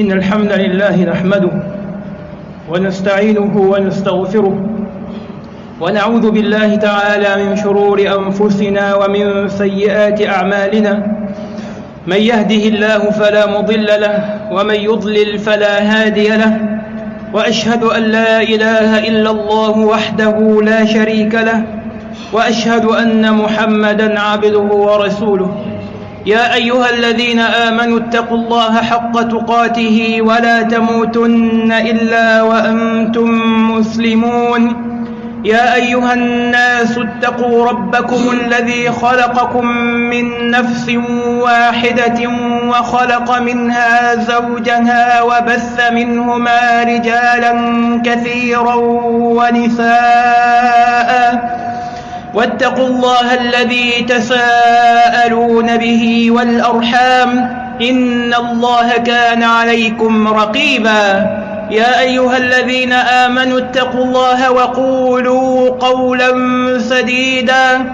إن الحمد لله نحمده ونستعينه ونستغفره ونعوذ بالله تعالى من شرور أنفسنا ومن سيئات أعمالنا من يهده الله فلا مضل له ومن يضلل فلا هادي له وأشهد أن لا إله إلا الله وحده لا شريك له وأشهد أن محمدا عبده ورسوله يا أيها الذين آمنوا اتقوا الله حق تقاته ولا تموتن إلا وأنتم مسلمون. يا أيها الناس اتقوا ربكم الذي خلقكم من نفس واحدة وخلق منها زوجها وبث منهما رجالا كثيرا ونساء. واتقوا الله الذي تساءلون به والأرحام إن الله كان عليكم رقيبا. يا أيها الذين آمنوا اتقوا الله وقولوا قولا سديدا.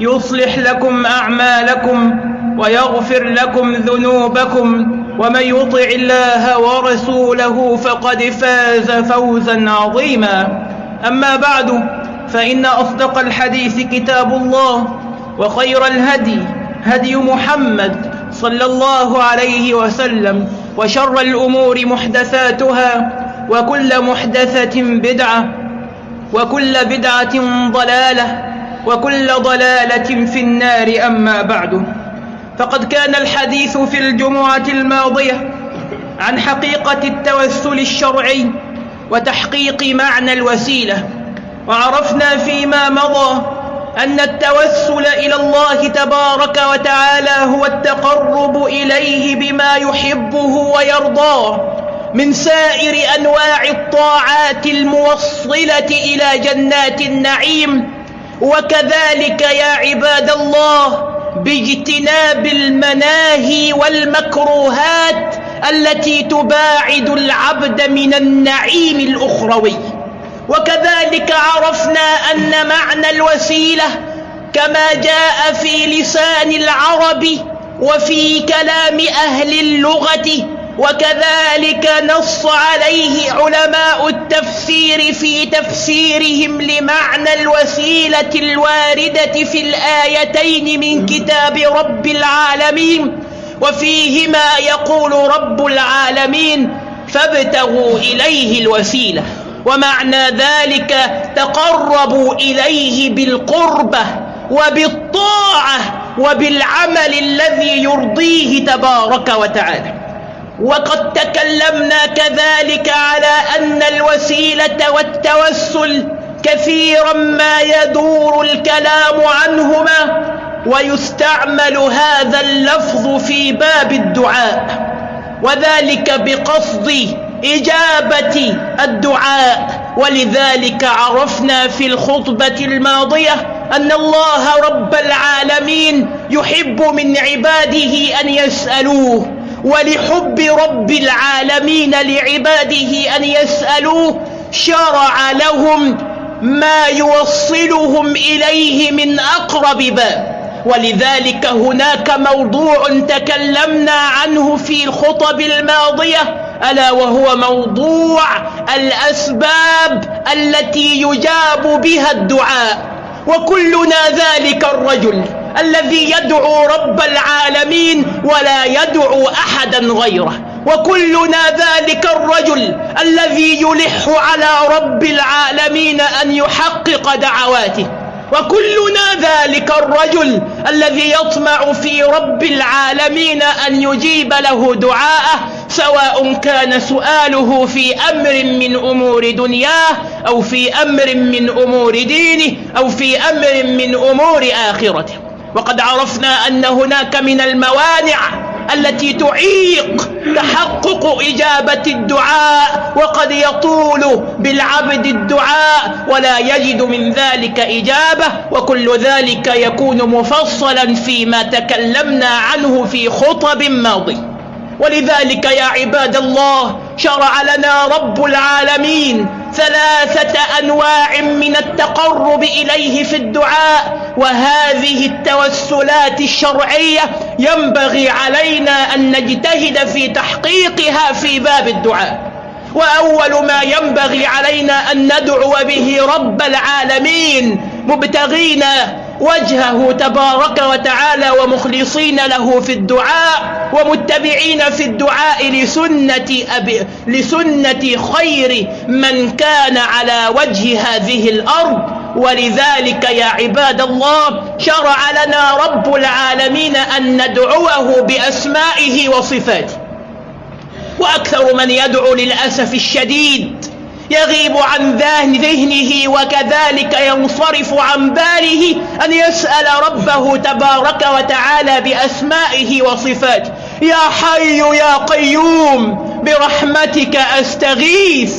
يصلح لكم أعمالكم ويغفر لكم ذنوبكم. ومن يطع الله ورسوله فقد فاز فوزا عظيما. أما بعد فإن أصدق الحديث كتاب الله وخير الهدي هدي محمد صلى الله عليه وسلم وشر الأمور محدثاتها وكل محدثة بدعة وكل بدعة ضلالة وكل ضلالة في النار أما بعد فقد كان الحديث في الجمعة الماضية عن حقيقة التوسل الشرعي وتحقيق معنى الوسيلة وعرفنا فيما مضى أن التوسل إلى الله تبارك وتعالى هو التقرب إليه بما يحبه ويرضاه من سائر أنواع الطاعات الموصلة إلى جنات النعيم. وكذلك يا عباد الله باجتناب المناهي والمكروهات التي تباعد العبد من النعيم الأخروي. وكذلك عرفنا أن معنى الوسيلة كما جاء في لسان العرب وفي كلام أهل اللغة وكذلك نص عليه علماء التفسير في تفسيرهم لمعنى الوسيلة الواردة في الآيتين من كتاب رب العالمين وفيهما يقول رب العالمين فابتغوا إليه الوسيلة. ومعنى ذلك تقربوا إليه بالقربة وبالطاعة وبالعمل الذي يرضيه تبارك وتعالى. وقد تكلمنا كذلك على أن الوسيلة والتوسل كثيرا ما يدور الكلام عنهما ويستعمل هذا اللفظ في باب الدعاء وذلك بقصد إجابة الدعاء. ولذلك عرفنا في الخطبة الماضية أن الله رب العالمين يحب من عباده أن يسألوه ولحب رب العالمين لعباده أن يسألوه شرع لهم ما يوصلهم إليه من أقرب باب. ولذلك هناك موضوع تكلمنا عنه في الخطب الماضية ألا وهو موضوع الأسباب التي يجاب بها الدعاء. وكلنا ذلك الرجل الذي يدعو رب العالمين ولا يدعو أحدا غيره. وكلنا ذلك الرجل الذي يلح على رب العالمين أن يحقق دعواته. وكلنا ذلك الرجل الذي يطمع في رب العالمين أن يجيب له دعاءه سواء كان سؤاله في أمر من أمور دنياه أو في أمر من أمور دينه أو في أمر من أمور آخرته. وقد عرفنا أن هناك من الموانع التي تعيق تحقق إجابة الدعاء وقد يطول بالعبد الدعاء ولا يجد من ذلك إجابة وكل ذلك يكون مفصلا فيما تكلمنا عنه في خطب ماضي. ولذلك يا عباد الله شرع لنا رب العالمين ثلاثة أنواع من التقرب إليه في الدعاء وهذه التوسلات الشرعية ينبغي علينا أن نجتهد في تحقيقها في باب الدعاء. وأول ما ينبغي علينا أن ندعو به رب العالمين مبتغين وجهه تبارك وتعالى ومخلصين له في الدعاء ومتبعين في الدعاء لسنة, أبي لسنة خير من كان على وجه هذه الأرض. ولذلك يا عباد الله شرع لنا رب العالمين أن ندعوه بأسمائه وصفاته. وأكثر من يدعو للأسف الشديد يغيب عن ذهنه وكذلك ينصرف عن باله أن يسأل ربه تبارك وتعالى بأسمائه وصفاته يا حي يا قيوم برحمتك أستغيث.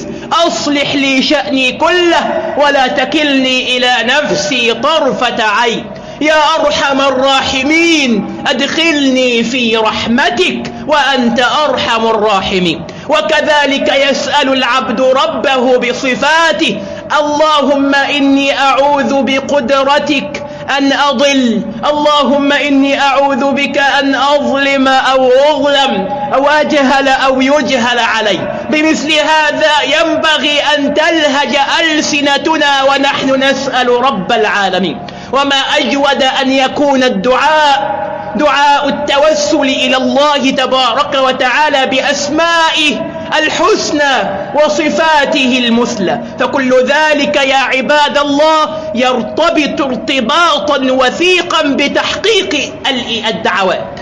أصلح لي شأني كله ولا تكلني إلى نفسي طرفة عين. يا أرحم الراحمين أدخلني في رحمتك وأنت أرحم الراحمين. وكذلك يسأل العبد ربه بصفاته اللهم إني أعوذ بقدرتك أن أضل اللهم إني أعوذ بك أن أظلم أو أظلم أو أجهل أو يجهل علي. بمثل هذا ينبغي أن تلهج ألسنتنا ونحن نسأل رب العالمين. وما أجود أن يكون الدعاء دعاء التوسل إلى الله تبارك وتعالى بأسمائه الحسنى وصفاته المثلى. فكل ذلك يا عباد الله يرتبط ارتباطا وثيقا بتحقيق الدعوات.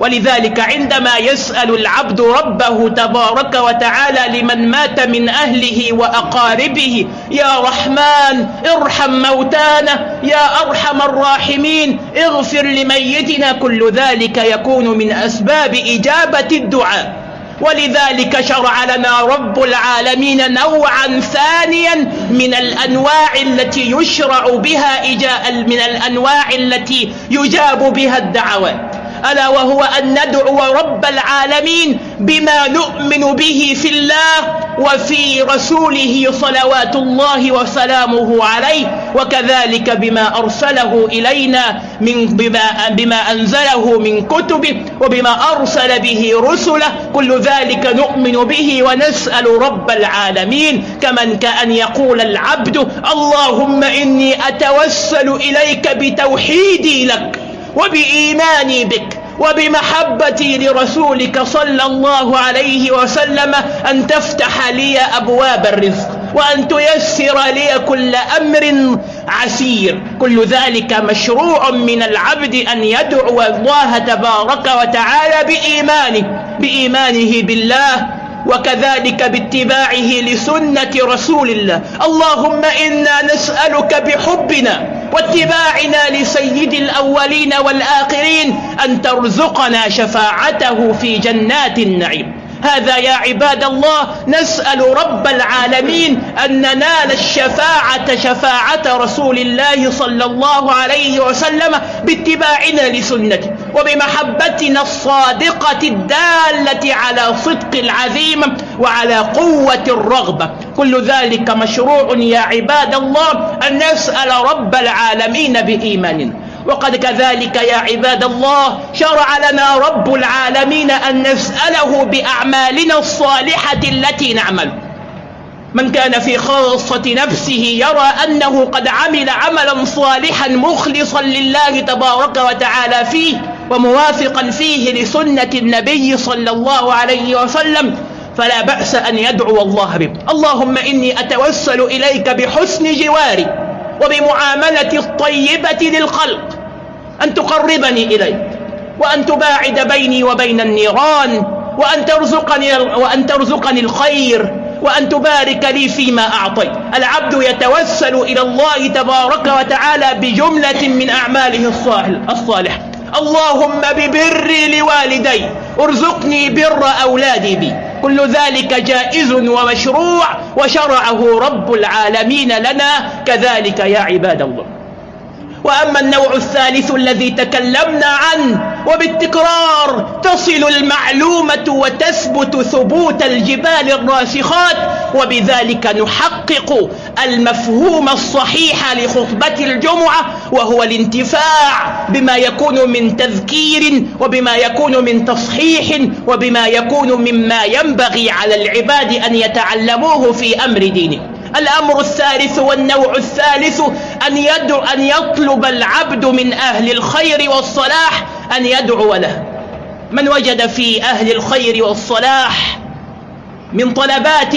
ولذلك عندما يسأل العبد ربه تبارك وتعالى لمن مات من أهله وأقاربه يا رحمن ارحم موتانا يا أرحم الراحمين اغفر لميتنا كل ذلك يكون من أسباب إجابة الدعاء. ولذلك شرع لنا رب العالمين نوعا ثانيا من الأنواع التي يشرع بها إجاء من الأنواع التي يجاب بها الدعوات ألا وهو أن ندعو رب العالمين بما نؤمن به في الله وفي رسوله صلوات الله وسلامه عليه وكذلك بما أرسله إلينا من بما, بما أنزله من كتبه وبما أرسل به رسله كل ذلك نؤمن به ونسأل رب العالمين. كمن كأن يقول العبد اللهم إني أتوسل إليك بتوحيدي لك. وبإيماني بك وبمحبتي لرسولك صلى الله عليه وسلم أن تفتح لي أبواب الرزق وأن تيسر لي كل أمر عسير. كل ذلك مشروع من العبد أن يدعو الله تبارك وتعالى بإيمانه بإيمانه بالله وكذلك باتباعه لسنة رسول الله. اللهم إنا نسألك بحبنا واتباعنا لسيد الأولين والآخرين أن ترزقنا شفاعته في جنات النعيم. هذا يا عباد الله نسأل رب العالمين أن ننال الشفاعة شفاعة رسول الله صلى الله عليه وسلم باتباعنا لسنته وبمحبتنا الصادقة الدالة على صدق العزيمة وعلى قوة الرغبة. كل ذلك مشروع يا عباد الله أن نسأل رب العالمين بإيماننا وقد كذلك يا عباد الله شرع لنا رب العالمين أن نسأله بأعمالنا الصالحة التي نعمل. من كان في خاصة نفسه يرى أنه قد عمل عملا صالحا مخلصا لله تبارك وتعالى فيه وموافقا فيه لسنة النبي صلى الله عليه وسلم فلا بأس أن يدعو الله به. اللهم إني أتوسل إليك بحسن جواري وبمعاملة الطيبة للخلق. أن تقربني إليك وأن تباعد بيني وبين النيران وأن ترزقني, وأن ترزقني الخير وأن تبارك لي فيما أعطيت. العبد يتوسل إلى الله تبارك وتعالى بجملة من أعماله الصالحة اللهم ببري لوالدي ارزقني بر أولادي بي. كل ذلك جائز ومشروع وشرعه رب العالمين لنا. كذلك يا عباد الله. وأما النوع الثالث الذي تكلمنا عنه وبالتكرار تصل المعلومة وتثبت ثبوت الجبال الراسخات وبذلك نحقق المفهوم الصحيح لخطبة الجمعة وهو الانتفاع بما يكون من تذكير وبما يكون من تصحيح وبما يكون مما ينبغي على العباد أن يتعلموه في أمر دينه. الأمر الثالث والنوع الثالث أن يدعو أن يطلب العبد من أهل الخير والصلاح أن يدعو له. من وجد في أهل الخير والصلاح من طلبات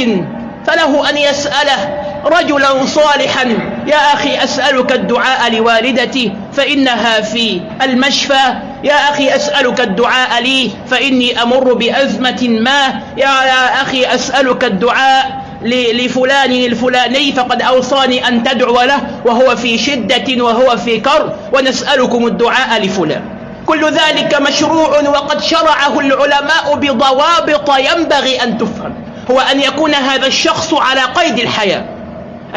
فله أن يسأله رجلا صالحا يا أخي أسألك الدعاء لوالدتي فإنها في المشفى. يا أخي أسألك الدعاء لي فإني أمر بأزمة ما. يا, يا أخي أسألك الدعاء لفلان الفلاني فقد أوصاني أن تدعو له وهو في شدة وهو في كر ونسألكم الدعاء لفلان. كل ذلك مشروع وقد شرعه العلماء بضوابط ينبغي أن تفهم. هو أن يكون هذا الشخص على قيد الحياة.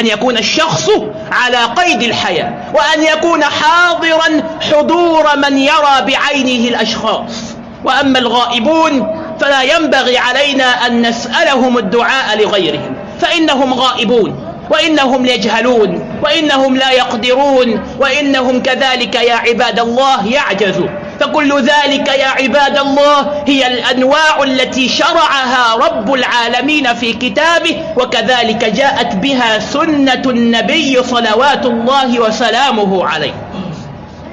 أن يكون الشخص على قيد الحياة. وأن يكون حاضرا حضور من يرى بعينه الأشخاص. وأما الغائبون فلا ينبغي علينا أن نسألهم الدعاء لغيرهم. فإنهم غائبون وإنهم يجهلون وإنهم لا يقدرون وإنهم كذلك يا عباد الله يعجزون فكل ذلك يا عباد الله هي الأنواع التي شرعها رب العالمين في كتابه وكذلك جاءت بها سنة النبي صلوات الله وسلامه عليه.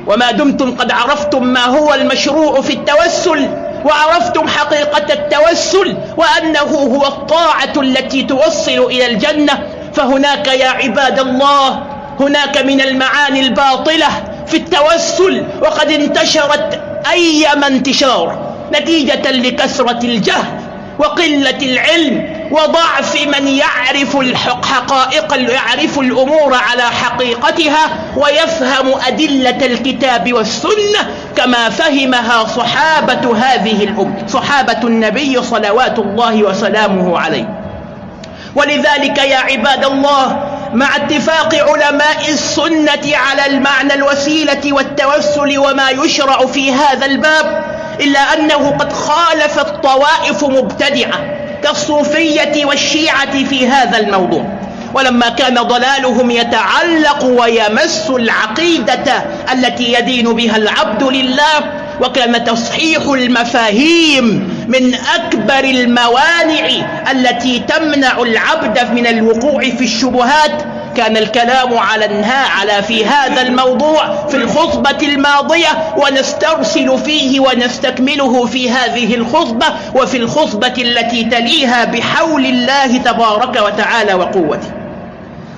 وما دمتم قد عرفتم ما هو المشروع في التوسل وعرفتم حقيقة التوسل وأنه هو الطاعة التي توصل إلى الجنة. فهناك يا عباد الله هناك من المعاني الباطلة في التوسل وقد انتشرت أيما انتشار نتيجة لكثرة الجهل وقلة العلم وضعف من يعرف الحقائق يعرف الأمور على حقيقتها ويفهم أدلة الكتاب والسنة كما فهمها صحابة هذه الأمة صحابة النبي صلوات الله وسلامه عليه. ولذلك يا عباد الله مع اتفاق علماء السنة على المعنى الوسيلة والتوسل وما يشرع في هذا الباب إلا أنه قد خالفت طوائف مبتدعة. كالصوفية والشيعة في هذا الموضوع. ولما كان ضلالهم يتعلق ويمس العقيدة التي يدين بها العبد لله وكان تصحيح المفاهيم من أكبر الموانع التي تمنع العبد من الوقوع في الشبهات كان الكلام على على في هذا الموضوع في الخطبة الماضية ونسترسل فيه ونستكمله في هذه الخطبة وفي الخطبة التي تليها بحول الله تبارك وتعالى وقوته.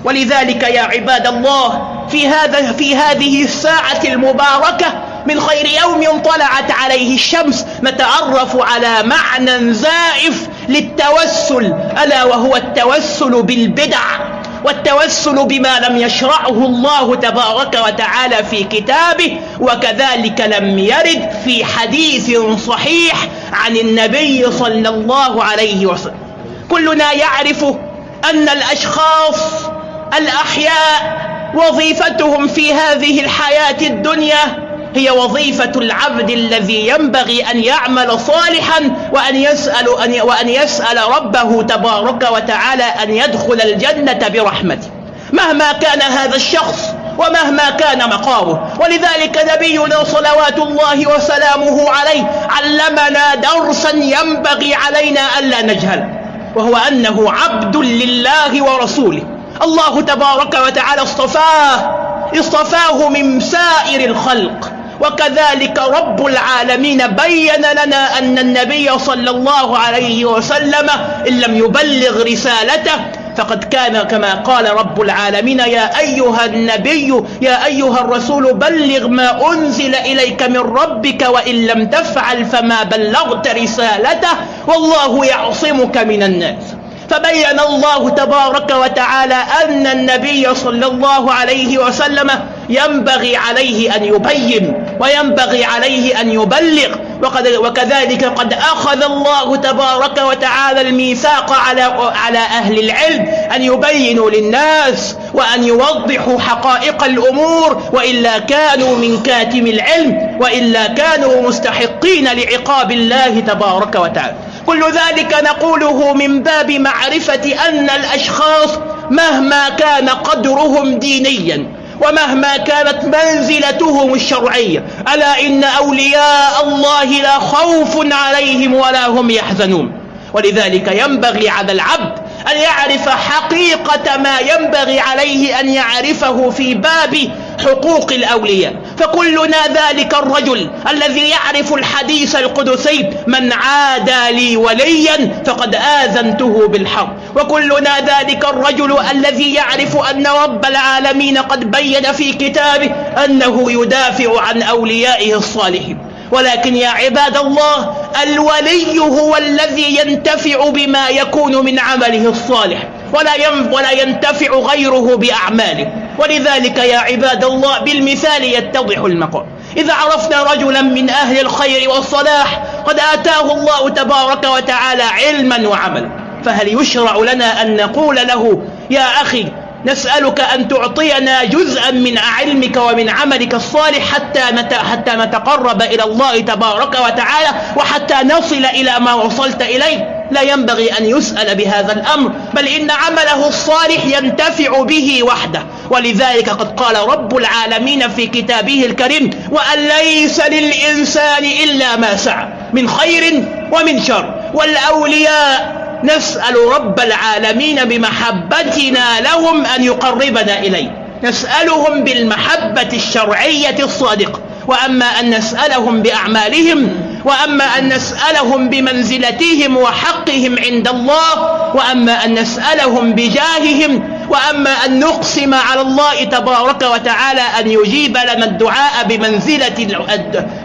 ولذلك يا عباد الله في هذا في هذه الساعة المباركة من خير يوم طلعت عليه الشمس نتعرف على معنى زائف للتوسل ألا وهو التوسل بالبدع. والتوسل بما لم يشرعه الله تبارك وتعالى في كتابه وكذلك لم يرد في حديث صحيح عن النبي صلى الله عليه وسلم. كلنا يعرف أن الأشخاص الأحياء وظيفتهم في هذه الحياة الدنيا هي وظيفة العبد الذي ينبغي أن يعمل صالحا وأن يسأل, أن وأن يسأل ربه تبارك وتعالى أن يدخل الجنة برحمته. مهما كان هذا الشخص ومهما كان مقامه. ولذلك نبينا صلوات الله وسلامه عليه علمنا درسا ينبغي علينا ألا نجهل. وهو أنه عبد لله ورسوله. الله تبارك وتعالى اصطفاه اصطفاه من سائر الخلق. وكذلك رب العالمين بين لنا أن النبي صلى الله عليه وسلم إن لم يبلغ رسالته فقد كان كما قال رب العالمين يا أيها النبي يا أيها الرسول بلغ ما أنزل إليك من ربك وإن لم تفعل فما بلغت رسالته والله يعصمك من الناس فبين الله تبارك وتعالى أن النبي صلى الله عليه وسلم ينبغي عليه أن يبين وينبغي عليه أن يبلغ. وقد وكذلك قد أخذ الله تبارك وتعالى الميثاق على على أهل العلم أن يبينوا للناس وأن يوضحوا حقائق الأمور. وإلا كانوا من كاتم العلم وإلا كانوا مستحقين لعقاب الله تبارك وتعالى. كل ذلك نقوله من باب معرفة أن الأشخاص مهما كان قدرهم دينيا ومهما كانت منزلتهم الشرعية ألا إن أولياء الله لا خوف عليهم ولا هم يحزنون. ولذلك ينبغي على العبد أن يعرف حقيقة ما ينبغي عليه أن يعرفه في باب حقوق الأولياء. فكلنا ذلك الرجل الذي يعرف الحديث القدسي من عادى لي وليا فقد آذنته بالحرب وكلنا ذلك الرجل الذي يعرف أن رب العالمين قد بين في كتابه أنه يدافع عن أوليائه الصالحين. ولكن يا عباد الله الولي هو الذي ينتفع بما يكون من عمله الصالح ولا ولا ينتفع غيره بأعماله. ولذلك يا عباد الله بالمثال يتضح المقام إذا عرفنا رجلا من أهل الخير والصلاح قد آتاه الله تبارك وتعالى علما وعملا. فهل يشرع لنا أن نقول له يا أخي نسألك أن تعطينا جزءا من علمك ومن عملك الصالح حتى حتى نتقرب إلى الله تبارك وتعالى وحتى نصل إلى ما وصلت إليه لا ينبغي أن يسأل بهذا الأمر بل إن عمله الصالح ينتفع به وحده. ولذلك قد قال رب العالمين في كتابه الكريم وأن ليس للإنسان إلا ما سعى من خير ومن شر. والأولياء نسأل رب العالمين بمحبتنا لهم أن يقربنا إليه. نسألهم بالمحبة الشرعية الصادقة. وأما أن نسألهم بأعمالهم وأما أن نسألهم بمنزلتهم وحقهم عند الله وأما أن نسألهم بجاههم وأما أن نقسم على الله تبارك وتعالى أن يجيب لنا الدعاء بمنزلة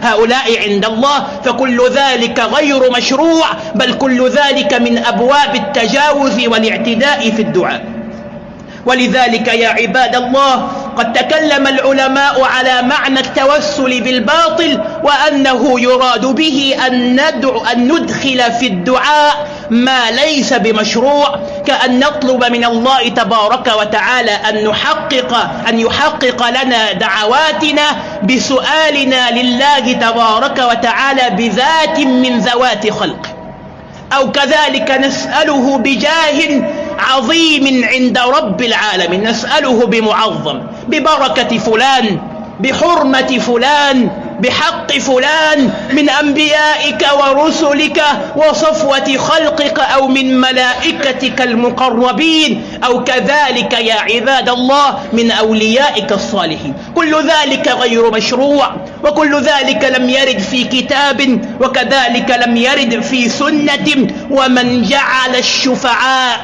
هؤلاء عند الله فكل ذلك غير مشروع بل كل ذلك من أبواب التجاوز والاعتداء في الدعاء. ولذلك يا عباد الله قد تكلم العلماء على معنى التوسل بالباطل وأنه يراد به أن, ندعو أن ندخل في الدعاء ما ليس بمشروع كأن نطلب من الله تبارك وتعالى أن نحقق أن يحقق لنا دعواتنا بسؤالنا لله تبارك وتعالى بذات من ذوات خلقه أو كذلك نسأله بجاه عظيم عند رب العالمين. نسأله بمعظم ببركة فلان بحرمة فلان بحق فلان من أنبيائك ورسلك وصفوة خلقك أو من ملائكتك المقربين أو كذلك يا عباد الله من أوليائك الصالحين. كل ذلك غير مشروع وكل ذلك لم يرد في كتاب وكذلك لم يرد في سنة. ومن جعل الشفعاء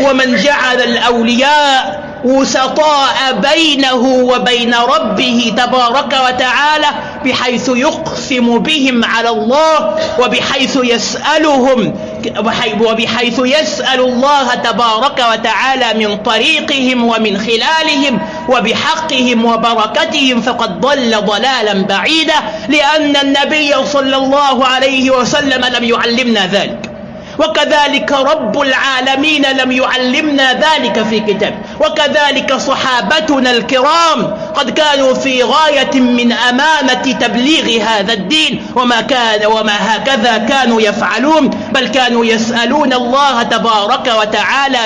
ومن جعل الأولياء وسطاء بينه وبين ربه تبارك وتعالى بحيث يقسم بهم على الله وبحيث يسألهم وبحيث يسأل الله تبارك وتعالى من طريقهم ومن خلالهم وبحقهم وبركتهم فقد ضل ضلالا بعيدا لأن النبي صلى الله عليه وسلم لم يعلمنا ذلك. وكذلك رب العالمين لم يعلمنا ذلك في كتاب. وكذلك صحابتنا الكرام قد كانوا في غاية من أمانة تبليغ هذا الدين وما كان وما هكذا كانوا يفعلون بل كانوا يسألون الله تبارك وتعالى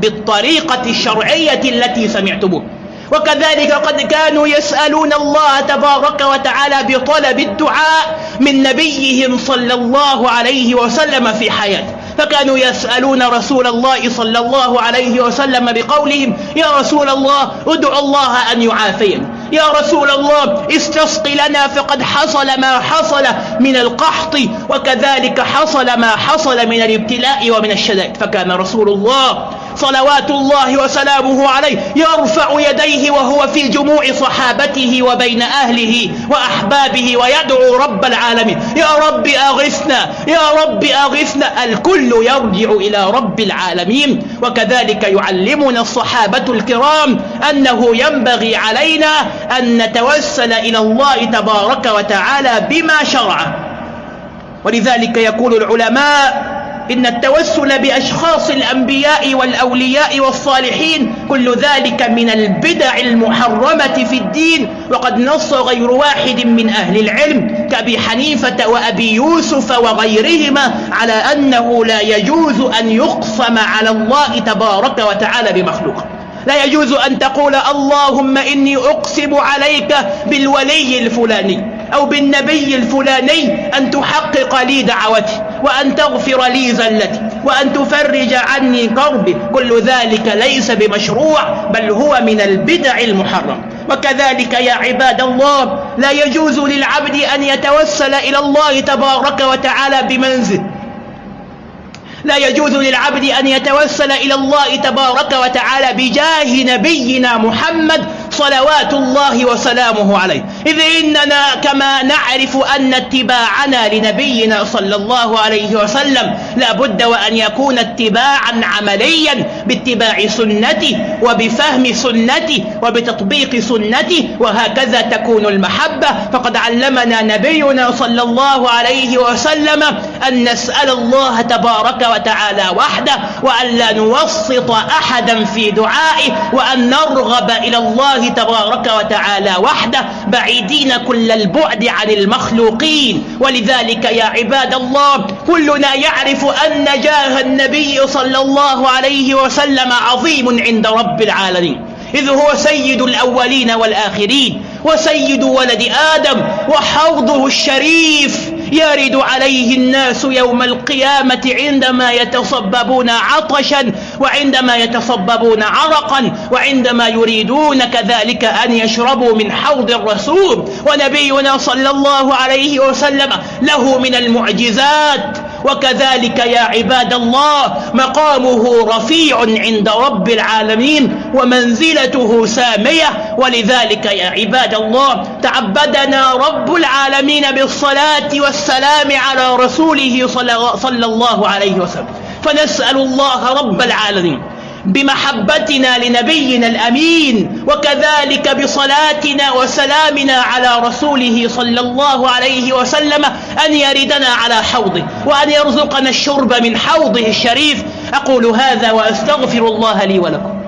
بالطريقة الشرعية التي سمعتموه. وكذلك قد كانوا يسألون الله تبارك وتعالى بطلب الدعاء من نبيهم صلى الله عليه وسلم في حياته. فكانوا يسألون رسول الله صلى الله عليه وسلم بقولهم يا رسول الله ادعو الله أن يعافينا يا رسول الله استسق لنا فقد حصل ما حصل من القحط وكذلك حصل ما حصل من الابتلاء ومن الشدائد. فكان رسول الله صلوات الله وسلامه عليه يرفع يديه وهو في جموع صحابته وبين أهله وأحبابه ويدعو رب العالمين. يا رب أغثنا يا رب أغثنا. الكل يرجع إلى رب العالمين. وكذلك يعلمنا الصحابة الكرام أنه ينبغي علينا أن نتوسل إلى الله تبارك وتعالى بما شرع. ولذلك يقول العلماء إن التوسل بأشخاص الأنبياء والأولياء والصالحين كل ذلك من البدع المحرمة في الدين. وقد نص غير واحد من أهل العلم كأبي حنيفة وأبي يوسف وغيرهما على أنه لا يجوز أن يقسم على الله تبارك وتعالى بمخلوق. لا يجوز أن تقول اللهم إني أقسم عليك بالولي الفلاني. أو بالنبي الفلاني أن تحقق لي دعوتي وأن تغفر لي زلتي وأن تفرج عني كربي كل ذلك ليس بمشروع بل هو من البدع المحرم. وكذلك يا عباد الله لا يجوز للعبد أن يتوسل إلى الله تبارك وتعالى بمنزل. لا يجوز للعبد أن يتوسل إلى الله تبارك وتعالى بجاه نبينا محمد صلوات الله وسلامه عليه. إذ إننا كما نعرف أن اتباعنا لنبينا صلى الله عليه وسلم لا بد وأن يكون اتباعا عمليا باتباع سنته وبفهم سنته وبتطبيق سنته وهكذا تكون المحبة. فقد علمنا نبينا صلى الله عليه وسلم أن نسأل الله تبارك وتعالى وحده وأن لا نوسط أحدا في دعائه وأن نرغب إلى الله تبارك وتعالى وحده بعيدين كل البعد عن المخلوقين. ولذلك يا عباد الله كلنا يعرف أن جاه النبي صلى الله عليه وسلم عظيم عند رب العالمين. إذ هو سيد الأولين والآخرين وسيد ولد آدم وحوضه الشريف يرد عليه الناس يوم القيامة عندما يتصببون عطشا وعندما يتصببون عرقا وعندما يريدون كذلك أن يشربوا من حوض الرسول. ونبينا صلى الله عليه وسلم له من المعجزات وكذلك يا عباد الله مقامه رفيع عند رب العالمين ومنزلته سامية. ولذلك يا عباد الله تعبدنا رب العالمين بالصلاة والسلام على رسوله صلى الله عليه وسلم. فنسأل الله رب العالمين بمحبتنا لنبينا الأمين وكذلك بصلاتنا وسلامنا على رسوله صلى الله عليه وسلم أن يردنا على حوضه وأن يرزقنا الشرب من حوضه الشريف. أقول هذا وأستغفر الله لي ولكم.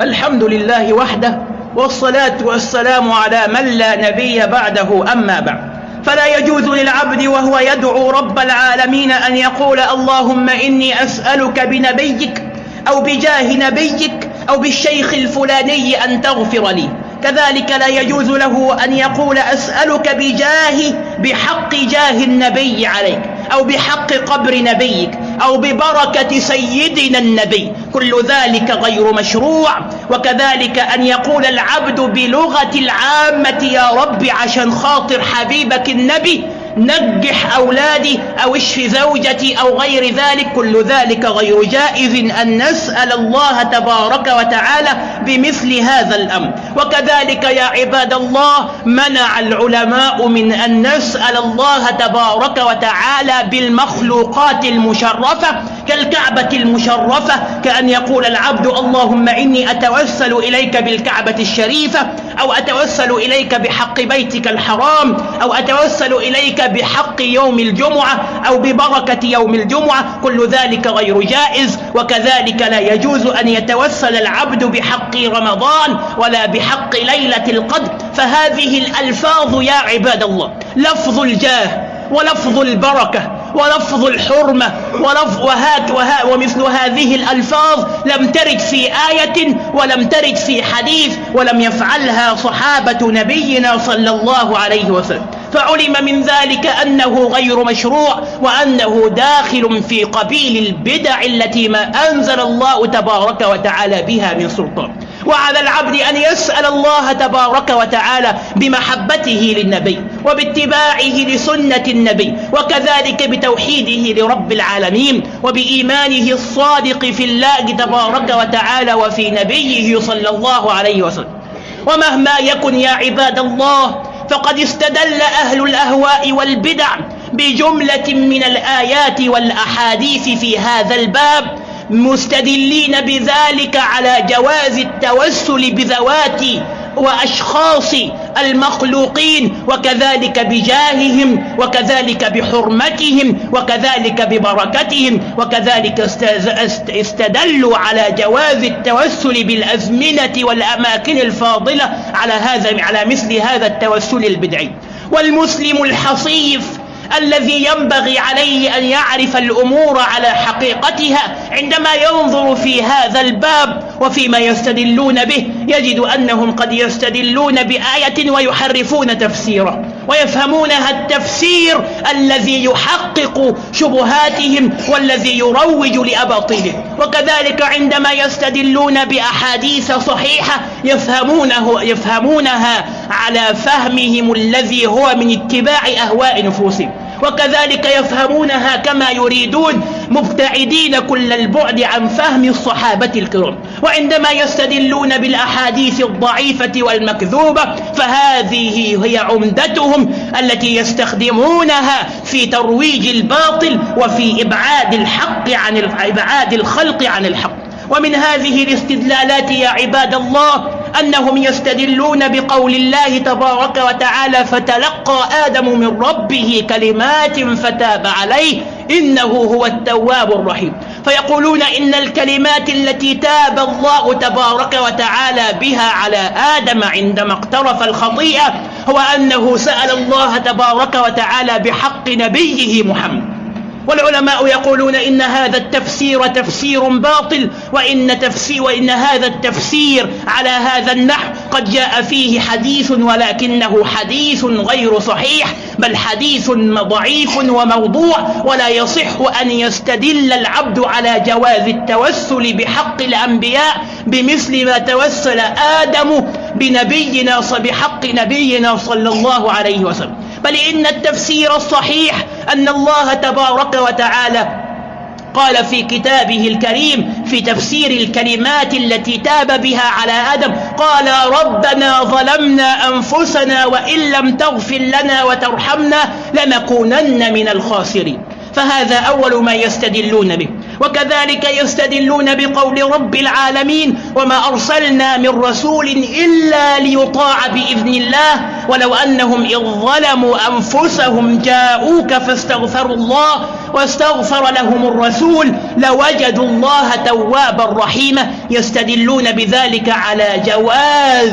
الحمد لله وحده والصلاة والسلام على من لا نبي بعده أما بعد. فلا يجوز للعبد وهو يدعو رب العالمين أن يقول اللهم إني أسألك بنبيك أو بجاه نبيك أو بالشيخ الفلاني أن تغفر لي. كذلك لا يجوز له أن يقول أسألك بجاه بحق جاه النبي عليك أو بحق قبر نبيك. أو ببركة سيدنا النبي. كل ذلك غير مشروع. وكذلك أن يقول العبد بلغة العامة يا رب عشان خاطر حبيبك النبي نجح أولادي أو اشف زوجتي أو غير ذلك كل ذلك غير جائز أن نسأل الله تبارك وتعالى بمثل هذا الأمر. وكذلك يا عباد الله منع العلماء من أن نسأل الله تبارك وتعالى بالمخلوقات المشرفة كالكعبة المشرفة كأن يقول العبد اللهم إني أتوسل إليك بالكعبة الشريفة أو أتوسل إليك بحق بيتك الحرام أو أتوسل إليك بحق يوم الجمعة أو ببركة يوم الجمعة كل ذلك غير جائز وكذلك لا يجوز أن يتوسل العبد بحق رمضان ولا بحق ليلة القدر. فهذه الألفاظ يا عباد الله لفظ الجاه ولفظ البركة ولفظ الحرمة ولفظ وهات وها ومثل هذه الألفاظ لم ترد في آية ولم ترد في حديث ولم يفعلها صحابة نبينا صلى الله عليه وسلم. فعلم من ذلك أنه غير مشروع وأنه داخل في قبيل البدع التي ما أنزل الله تبارك وتعالى بها من سلطان. وعلى العبد أن يسأل الله تبارك وتعالى بمحبته للنبي وباتباعه لسنة النبي وكذلك بتوحيده لرب العالمين وبإيمانه الصادق في الله تبارك وتعالى وفي نبيه صلى الله عليه وسلم ومهما يكن يا عباد الله فقد استدل أهل الأهواء والبدع بجملة من الآيات والأحاديث في هذا الباب مستدلين بذلك على جواز التوسل بذوات وأشخاص المخلوقين وكذلك بجاههم وكذلك بحرمتهم وكذلك ببركتهم وكذلك استدلوا على جواز التوسل بالأزمنة والأماكن الفاضلة على هذا على مثل هذا التوسل البدعي. والمسلم الحصيف الذي ينبغي عليه أن يعرف الأمور على حقيقتها. عندما ينظر في هذا الباب وفيما يستدلون به يجد أنهم قد يستدلون بآية ويحرفون تفسيره. ويفهمونها التفسير الذي يحقق شبهاتهم والذي يروج لأباطيلهم وكذلك عندما يستدلون بأحاديث صحيحة يفهمونه يفهمونها على فهمهم الذي هو من اتباع أهواء نفوسهم. وكذلك يفهمونها كما يريدون مبتعدين كل البعد عن فهم الصحابة الكرام. وعندما يستدلون بالأحاديث الضعيفة والمكذوبة فهذه هي عمدتهم التي يستخدمونها في ترويج الباطل وفي إبعاد الحق عن إبعاد الخلق عن الحق. ومن هذه الاستدلالات يا عباد الله أنهم يستدلون بقول الله تبارك وتعالى فتلقى آدم من ربه كلمات فتاب عليه إنه هو التواب الرحيم. فيقولون إن الكلمات التي تاب الله تبارك وتعالى بها على آدم عندما اقترف الخطيئة هو أنه سأل الله تبارك وتعالى بحق نبيه محمد. والعلماء يقولون إن هذا التفسير تفسير باطل وإن, تفسير وإن هذا التفسير على هذا النحو قد جاء فيه حديث ولكنه حديث غير صحيح بل حديث ضعيف وموضوع ولا يصح أن يستدل العبد على جواز التوسل بحق الأنبياء بمثل ما توسل آدم بنبينا بحق نبينا صلى الله عليه وسلم. بل إن التفسير الصحيح أن الله تبارك وتعالى قال في كتابه الكريم في تفسير الكلمات التي تاب بها على آدم قال ربنا ظلمنا أنفسنا وإن لم تغفر لنا وترحمنا لنكونن من الخاسرين فهذا أول ما يستدلون به وكذلك يستدلون بقول رب العالمين وما أرسلنا من رسول إلا ليطاع بإذن الله ولو أنهم إذ ظلموا أنفسهم جاءوك فاستغفروا الله واستغفر لهم الرسول لوجدوا الله توابا رحيما يستدلون بذلك على جواز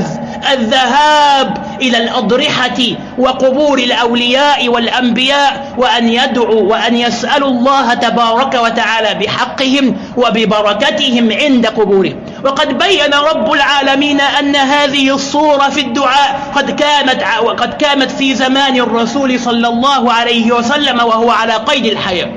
الذهاب إلى الأضرحة وقبور الأولياء والأنبياء وأن يدعوا وأن يسألوا الله تبارك وتعالى بحقهم وببركتهم عند قبورهم. وقد بين رب العالمين أن هذه الصورة في الدعاء قد كانت وقد كانت في زمان الرسول صلى الله عليه وسلم وهو على قيد الحياة.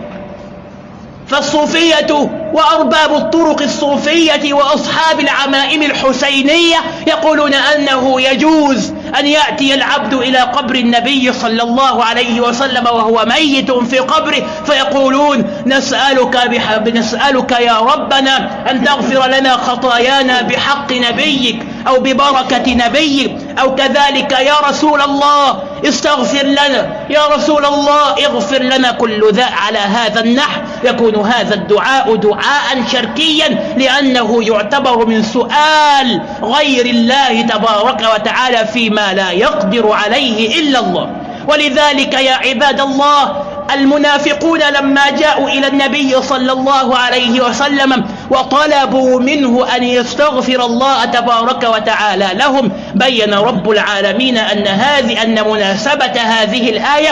فالصوفية وأرباب الطرق الصوفية وأصحاب العمائم الحسينية يقولون أنه يجوز أن يأتي العبد إلى قبر النبي صلى الله عليه وسلم وهو ميت في قبره فيقولون نسألك, بحب نسألك يا ربنا أن تغفر لنا خطايانا بحق نبيك. أو ببركة نبيك أو كذلك يا رسول الله استغفر لنا. يا رسول الله اغفر لنا كل ذا على هذا النحو. يكون هذا الدعاء دعاء شركيا لأنه يعتبر من سؤال غير الله تبارك وتعالى فيما لا يقدر عليه إلا الله. ولذلك يا عباد الله المنافقون لما جاءوا إلى النبي صلى الله عليه وسلم وطلبوا منه أن يستغفر الله تبارك وتعالى لهم بين رب العالمين أن هذه أن مناسبة هذه الآية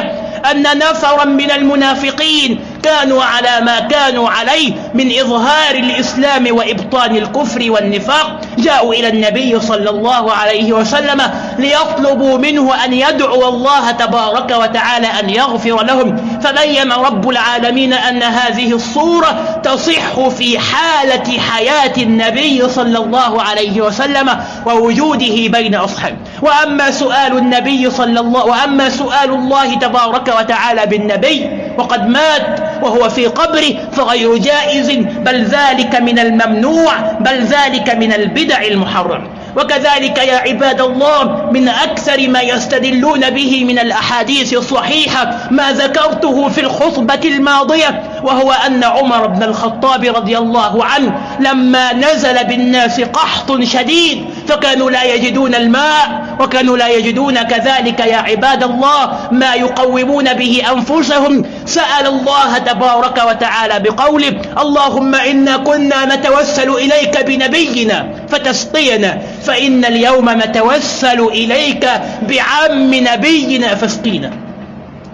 أن نفرا من المنافقين كانوا على ما كانوا عليه من إظهار الإسلام وإبطان الكفر والنفاق جاءوا إلى النبي صلى الله عليه وسلم ليطلبوا منه أن يدعو الله تبارك وتعالى أن يغفر لهم. فبين رب العالمين أن هذه الصورة تصح في حالة حياة النبي صلى الله عليه وسلم ووجوده بين أصحابه. وأما سؤال النبي صلى الله وأما سؤال الله تبارك وتعالى بالنبي وقد مات وهو في قبره فغير جائز بل ذلك من الممنوع بل ذلك من البدع المحرم. وكذلك يا عباد الله من أكثر ما يستدلون به من الأحاديث الصحيحة ما ذكرته في الخطبة الماضية وهو أن عمر بن الخطاب رضي الله عنه لما نزل بالناس قحط شديد فكانوا لا يجدون الماء وكانوا لا يجدون كذلك يا عباد الله ما يقومون به أنفسهم. سأل الله تبارك وتعالى بقوله اللهم إنا كنا نتوسل إليك بنبينا فتسقينا فإن اليوم نتوسل إليك بعم نبينا فاسقينا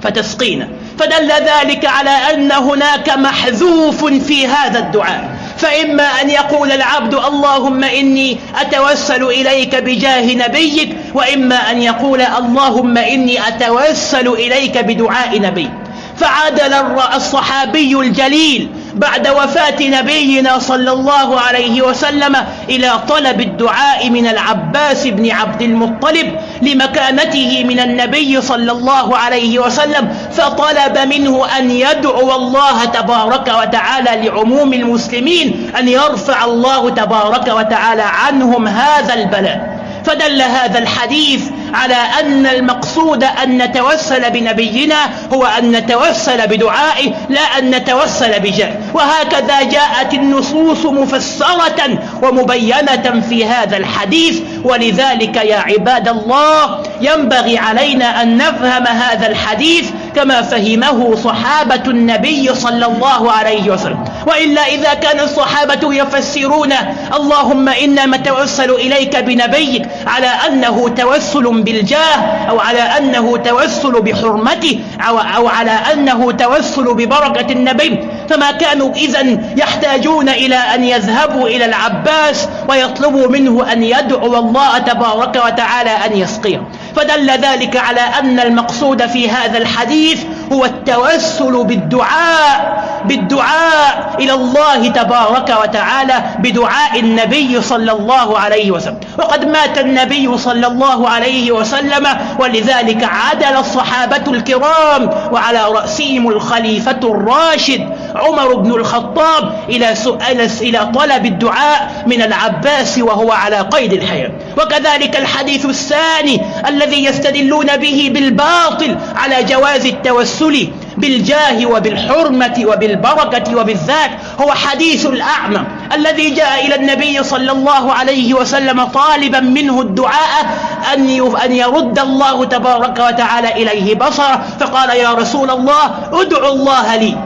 فتسقينا. فدل ذلك على أن هناك محذوف في هذا الدعاء. فإما أن يقول العبد اللهم إني أتوسل إليك بجاه نبيك وإما أن يقول اللهم إني أتوسل إليك بدعاء نبيك. فعدل الصحابي الجليل بعد وفاة نبينا صلى الله عليه وسلم إلى طلب الدعاء من العباس بن عبد المطلب لمكانته من النبي صلى الله عليه وسلم فطلب منه أن يدعو الله تبارك وتعالى لعموم المسلمين أن يرفع الله تبارك وتعالى عنهم هذا البلاء. فدل هذا الحديث على أن المقصود أن نتوسل بنبينا هو أن نتوسل بدعائه لا أن نتوسل بجاه وهكذا جاءت النصوص مفسرة ومبينة في هذا الحديث. ولذلك يا عباد الله ينبغي علينا أن نفهم هذا الحديث كما فهمه صحابة النبي صلى الله عليه وسلم. وإلا إذا كان الصحابة يفسرون اللهم إنا نتوسل إليك بنبيك على أنه توسل بالجاه أو على أنه توسل بحرمته أو, أو على أنه توسل ببركة النبي. فما كانوا إذا يحتاجون إلى أن يذهبوا إلى العباس ويطلبوا منه أن يدعو الله تبارك وتعالى أن يسقيه. فدل ذلك على أن المقصود في هذا الحديث هو التوسل بالدعاء بالدعاء إلى الله تبارك وتعالى بدعاء النبي صلى الله عليه وسلم. وقد مات النبي صلى الله عليه وسلم ولذلك عدل الصحابة الكرام وعلى رأسهم الخليفة الراشد عمر بن الخطاب إلى سؤال إلى طلب الدعاء من العباس وهو على قيد الحياة وكذلك الحديث الثاني الذي يستدلون به بالباطل على جواز التوسل بالجاه وبالحرمة وبالبركة وبالذات هو حديث الأعمى الذي جاء إلى النبي صلى الله عليه وسلم طالبا منه الدعاء أن أن يرد الله تبارك وتعالى إليه بصره. فقال يا رسول الله ادعو الله لي.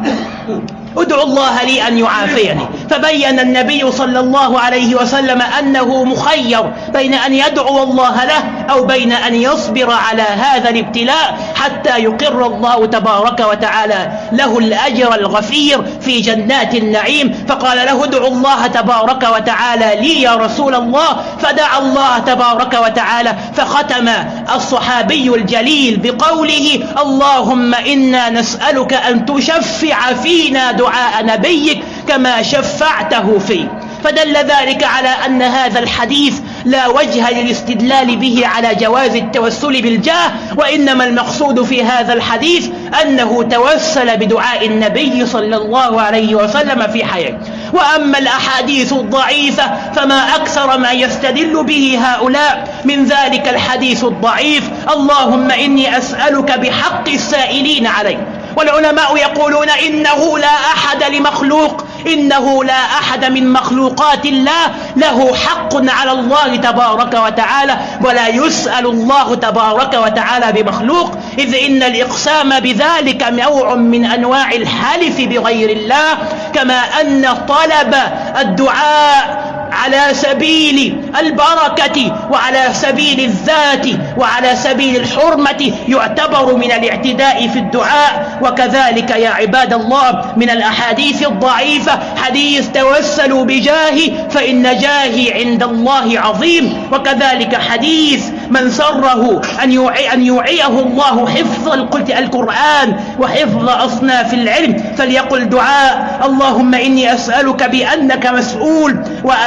ادعو الله لي أن يعافيني. فبين النبي صلى الله عليه وسلم أنه مخير بين أن يدعو الله له أو بين أن يصبر على هذا الابتلاء حتى يقر الله تبارك وتعالى له الأجر الغفير في جنات النعيم. فقال له ادعو الله تبارك وتعالى لي يا رسول الله. فدعا الله تبارك وتعالى فختم الصحابي الجليل بقوله اللهم إنا نسألك أن تشفع فينا دعاء نبيك كما شفعته فيه فدل ذلك على أن هذا الحديث لا وجه للاستدلال به على جواز التوسل بالجاه وإنما المقصود في هذا الحديث أنه توسل بدعاء النبي صلى الله عليه وسلم في حياته. وأما الأحاديث الضعيفة فما أكثر ما يستدل به هؤلاء من ذلك الحديث الضعيف اللهم إني أسألك بحق السائلين عليك. والعلماء يقولون إنه لا أحد لمخلوق إنه لا أحد من مخلوقات الله له حق على الله تبارك وتعالى ولا يسأل الله تبارك وتعالى بمخلوق إذ إن الإقسام بذلك نوع من أنواع الحلف بغير الله كما أن طلب الدعاء على سبيل البركة وعلى سبيل الذات وعلى سبيل الحرمة يعتبر من الاعتداء في الدعاء. وكذلك يا عباد الله من الأحاديث الضعيفة حديث توسلوا بجاهي فإن جاهي عند الله عظيم. وكذلك حديث من سره أن يوعي أن يوعيه الله حفظ القرآن وحفظ أصناف العلم. فليقل دعاء اللهم إني أسألك بأنك مسؤول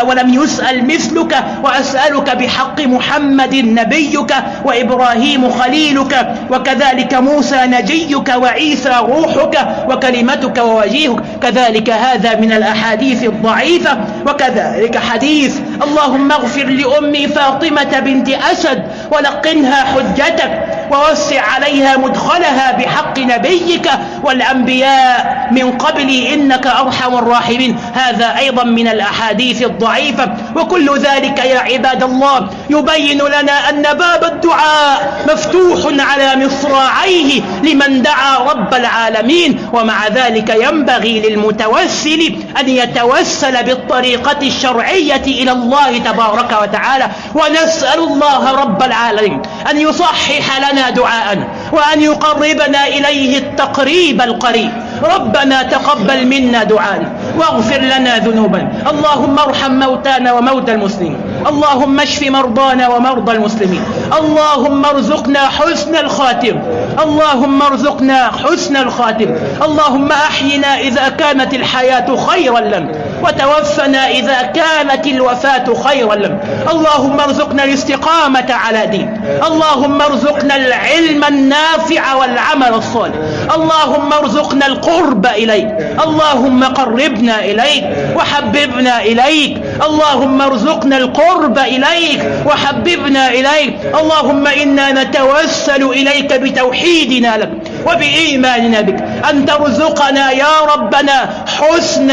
ولم يسأل مثلك وأسألك بحق محمد نبيك وإبراهيم خليلك وكذلك موسى نجيك وعيسى روحك وكلمتك ووجيهك. كذلك هذا من الأحاديث الضعيفة وكذلك حديث اللهم اغفر لأمي فاطمة بنت أسد ولقنها حجتك ووسع عليها مدخلها بحق نبيك والأنبياء من قبلي إنك أرحم الراحمين. هذا أيضا من الأحاديث الضعيفة. وكل ذلك يا عباد الله يبين لنا أن باب الدعاء مفتوح على مصراعيه لمن دعا رب العالمين. ومع ذلك ينبغي للمتوسل أن يتوسل بالطريقة الشرعية إلى الله تبارك وتعالى. ونسأل الله رب العالمين أن يصحح لنا دعاءنا وأن يقربنا إليه التقريب القريب. ربنا تقبل منا دعانا واغفر لنا ذنوبنا اللهم ارحم موتانا وموتى المسلمين. اللهم اشف مرضانا ومرضى المسلمين. اللهم ارزقنا حسن الخاتم. اللهم ارزقنا حسن الخاتم. اللهم أحينا إذا كانت الحياة خيرا لنا. وتوفنا إذا كانت الوفاة خيرا. لنا اللهم ارزقنا الاستقامة على دين. اللهم ارزقنا العلم النافع والعمل الصالح. اللهم ارزقنا القرب إليك. اللهم قربنا إليك وحببنا إليك. اللهم ارزقنا القرب إليك وحببنا إليك. اللهم إنا نتوسل إليك بتوحيدنا لك وبإيماننا بك. أن ترزقنا يا ربنا حسن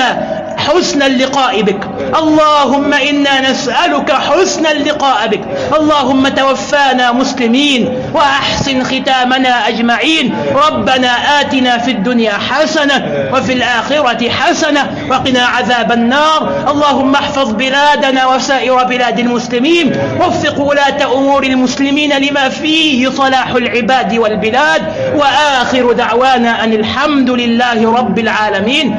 حسن اللقاء بك. اللهم إنا نسألك حسن اللقاء بك. اللهم توفانا مسلمين وأحسن ختامنا أجمعين. ربنا آتنا في الدنيا حسنة وفي الآخرة حسنة وقنا عذاب النار. اللهم احفظ بلادنا وسائر بلاد المسلمين. وفق ولاة أمور المسلمين لما فيه صلاح العباد والبلاد. وآخر دعوانا أن الحمد لله رب العالمين.